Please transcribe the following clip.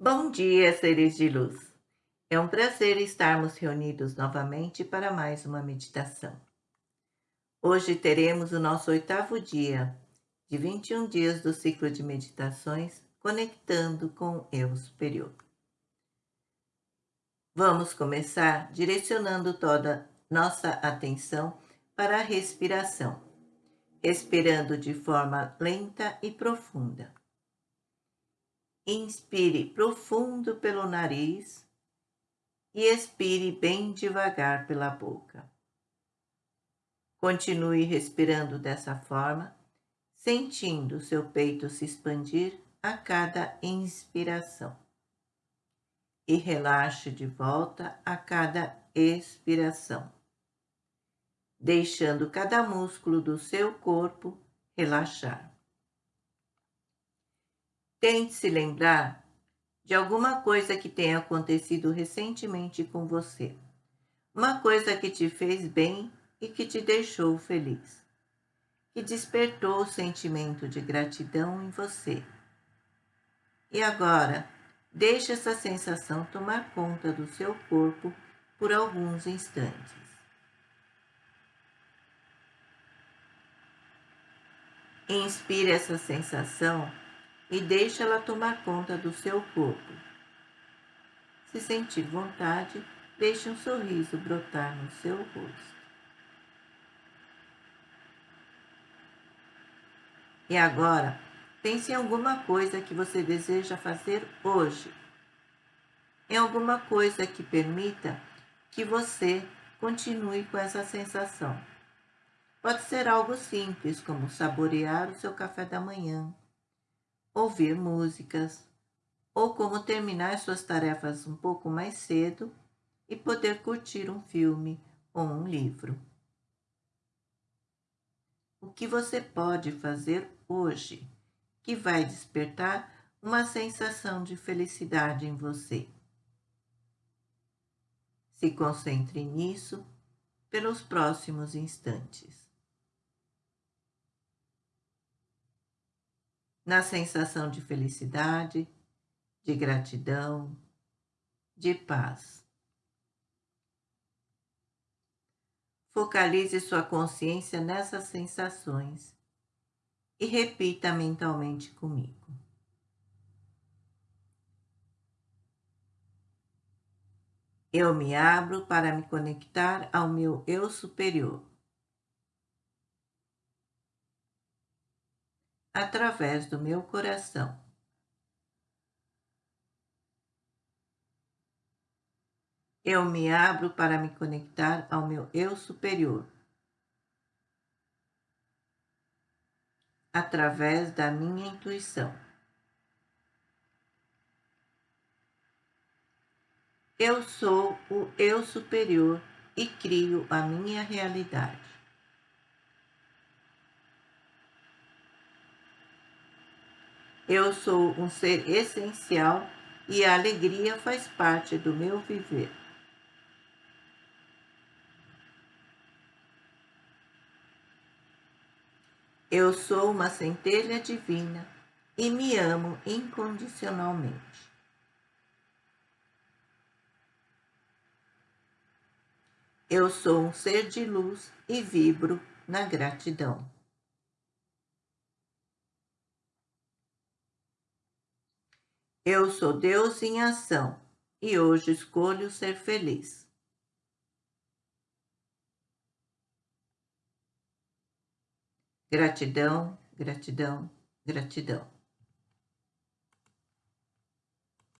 Bom dia, seres de luz. É um prazer estarmos reunidos novamente para mais uma meditação. Hoje teremos o nosso oitavo dia de 21 dias do ciclo de meditações conectando com o eu superior. Vamos começar direcionando toda nossa atenção para a respiração, respirando de forma lenta e profunda. Inspire profundo pelo nariz e expire bem devagar pela boca. Continue respirando dessa forma, sentindo seu peito se expandir a cada inspiração. E relaxe de volta a cada expiração, deixando cada músculo do seu corpo relaxar. Tente se lembrar de alguma coisa que tenha acontecido recentemente com você. Uma coisa que te fez bem e que te deixou feliz. Que despertou o sentimento de gratidão em você. E agora, deixe essa sensação tomar conta do seu corpo por alguns instantes. Inspire essa sensação e deixe ela tomar conta do seu corpo. Se sentir vontade, deixe um sorriso brotar no seu rosto. E agora, pense em alguma coisa que você deseja fazer hoje. Em alguma coisa que permita que você continue com essa sensação. Pode ser algo simples, como saborear o seu café da manhã, ouvir músicas, ou como terminar suas tarefas um pouco mais cedo e poder curtir um filme ou um livro. O que você pode fazer hoje que vai despertar uma sensação de felicidade em você? Se concentre nisso pelos próximos instantes. Na sensação de felicidade, de gratidão, de paz. Focalize sua consciência nessas sensações e repita mentalmente comigo. Eu me abro para me conectar ao meu eu superior. Através do meu coração. Eu me abro para me conectar ao meu eu superior. Através da minha intuição. Eu sou o eu superior e crio a minha realidade. Eu sou um ser essencial e a alegria faz parte do meu viver. Eu sou uma centelha divina e me amo incondicionalmente. Eu sou um ser de luz e vibro na gratidão. Eu sou Deus em ação e hoje escolho ser feliz. Gratidão, gratidão, gratidão.